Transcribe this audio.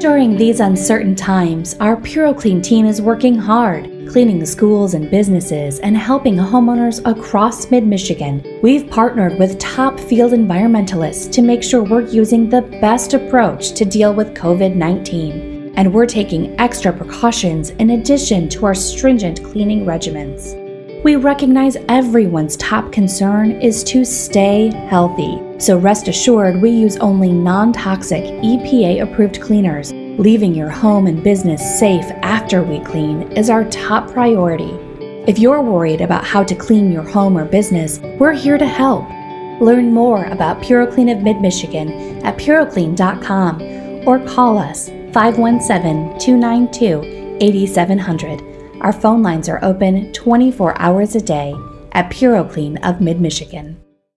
During these uncertain times, our PuroClean team is working hard, cleaning schools and businesses and helping homeowners across mid Michigan. We've partnered with top field environmentalists to make sure we're using the best approach to deal with COVID 19. And we're taking extra precautions in addition to our stringent cleaning regimens. We recognize everyone's top concern is to stay healthy. So rest assured, we use only non toxic, EPA approved cleaners. Leaving your home and business safe after we clean is our top priority. If you're worried about how to clean your home or business, we're here to help. Learn more about PuroClean of Mid Michigan at puroclean.com or call us 517 292 8700. Our phone lines are open 24 hours a day at PuroClean of Mid Michigan.